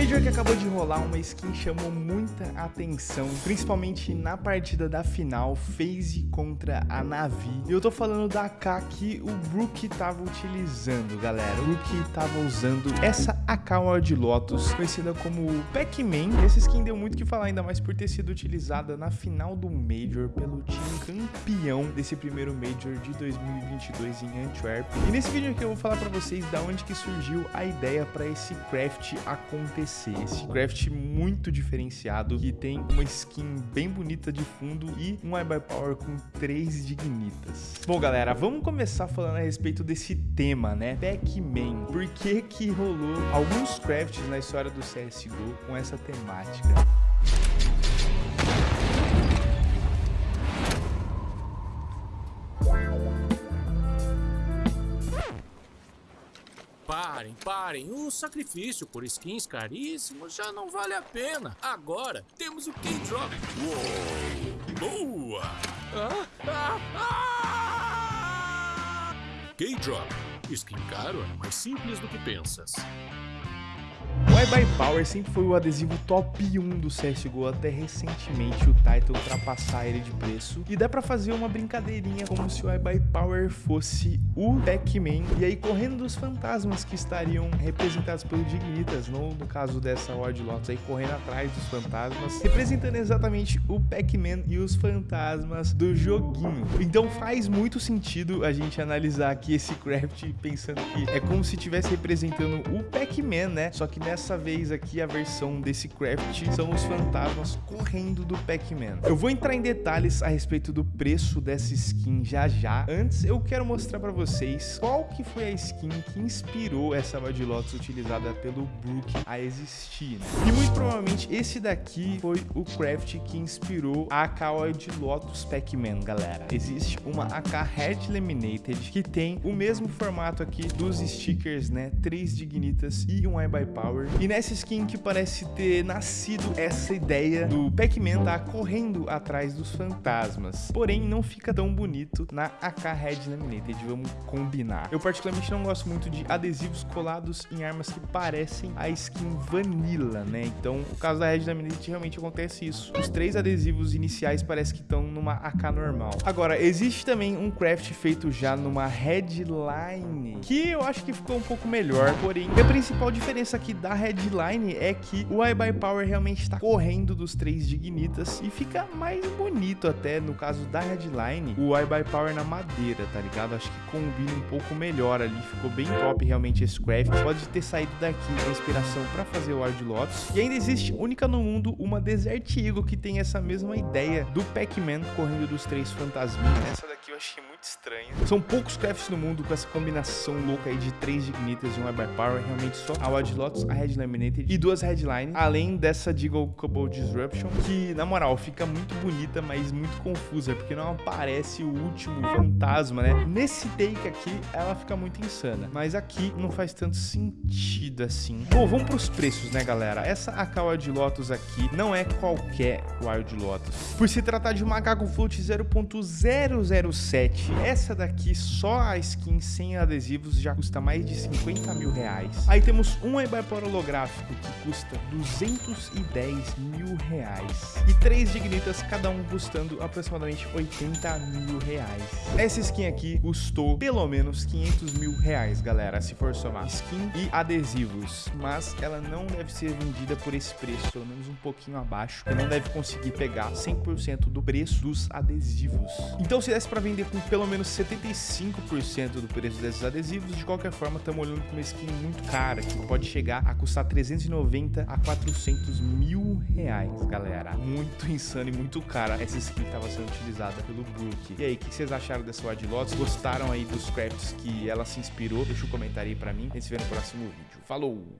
Major que acabou de rolar, uma skin chamou muita atenção, principalmente na partida da final, FaZe contra a Navi. E eu tô falando da AK que o Brook tava utilizando, galera. O Brook tava usando essa AK Wild Lotus, conhecida como Pac-Man. Essa skin deu muito que falar, ainda mais por ter sido utilizada na final do Major pelo time campeão desse primeiro Major de 2022 em Antwerp. E nesse vídeo aqui eu vou falar pra vocês da onde que surgiu a ideia para esse craft acontecer. Esse craft muito diferenciado, que tem uma skin bem bonita de fundo e um iBuy Power com três dignitas. Bom, galera, vamos começar falando a respeito desse tema, né? Pac-Man. Por que que rolou alguns crafts na história do CSGO com essa temática? Parem, parem. O sacrifício por skins caríssimos já não vale a pena. Agora temos o K-Drop. Boa! Ah, ah, ah! K-Drop. Skin caro é mais simples do que pensas. O iBuy Power sempre foi o adesivo top 1 do CSGO até recentemente o Titan ultrapassar ele de preço. E dá pra fazer uma brincadeirinha como se o iBuy Power fosse o Pac-Man. E aí correndo dos fantasmas que estariam representados pelo Dignitas, no, no caso dessa Wild Lotus aí correndo atrás dos fantasmas, representando exatamente o Pac-Man e os fantasmas do joguinho. Então faz muito sentido a gente analisar aqui esse craft pensando que é como se estivesse representando o Pac-Man, né? Só que nessa dessa vez aqui a versão desse craft são os fantasmas correndo do Pac-Man. Eu vou entrar em detalhes a respeito do preço dessa skin já já. Antes eu quero mostrar para vocês qual que foi a skin que inspirou essa Wild Lotus utilizada pelo Brook a existir, né? E muito provavelmente esse daqui foi o craft que inspirou a AK Lotus Pac-Man, galera. Existe uma AK Red Laminated que tem o mesmo formato aqui dos stickers, né? Três Dignitas e um iBuy Power. E nessa skin que parece ter nascido essa ideia do Pac-Man tá correndo atrás dos fantasmas. Porém, não fica tão bonito na AK Red Laminated, vamos combinar. Eu particularmente não gosto muito de adesivos colados em armas que parecem a skin Vanilla, né? Então, no caso da Red Laminated, realmente acontece isso. Os três adesivos iniciais parece que estão numa AK normal. Agora, existe também um craft feito já numa Headline, que eu acho que ficou um pouco melhor, porém, a principal diferença aqui da headline é que o iBuy Power realmente está correndo dos três dignitas e fica mais bonito até, no caso da headline, o iBuy Power na madeira, tá ligado? Acho que combina um pouco melhor ali, ficou bem top realmente esse craft. Pode ter saído daqui a inspiração para fazer o Wild Lotus. E ainda existe, única no mundo, uma Desert Eagle que tem essa mesma ideia do Pac-Man correndo dos três fantasminhas aqui eu achei muito estranho. São poucos crafts no mundo com essa combinação louca aí de três Dignitas e um by Power. Realmente só a Wild Lotus, a Red Laminated e duas Headline. Além dessa Deagle Cobble Disruption, que na moral fica muito bonita, mas muito confusa, porque não aparece o último fantasma, né? Nesse take aqui, ela fica muito insana. Mas aqui não faz tanto sentido assim. Bom, vamos pros preços, né, galera? Essa AK Wild Lotus aqui não é qualquer Wild Lotus. Por se tratar de uma Gago float 0.00 número 7. Essa daqui, só a skin sem adesivos, já custa mais de 50 mil reais. Aí temos um Ebipor holográfico, que custa 210 mil reais. E três dignitas, cada um custando aproximadamente 80 mil reais. Essa skin aqui custou pelo menos 500 mil reais, galera, se for somar skin e adesivos. Mas ela não deve ser vendida por esse preço, pelo menos um pouquinho abaixo. Você não deve conseguir pegar 100% do preço dos adesivos. Então se desse pra para vender com pelo menos 75% do preço desses adesivos, de qualquer forma estamos olhando para uma skin muito cara, que pode chegar a custar custar 390 a 400 mil reais, galera. Muito insano e muito cara essa skin estava sendo utilizada pelo Brook. E aí, o que vocês acharam dessa Wild Lotus? Gostaram aí dos crafts que ela se inspirou? Deixa um comentário aí pra mim. A gente se vê no próximo vídeo. Falou!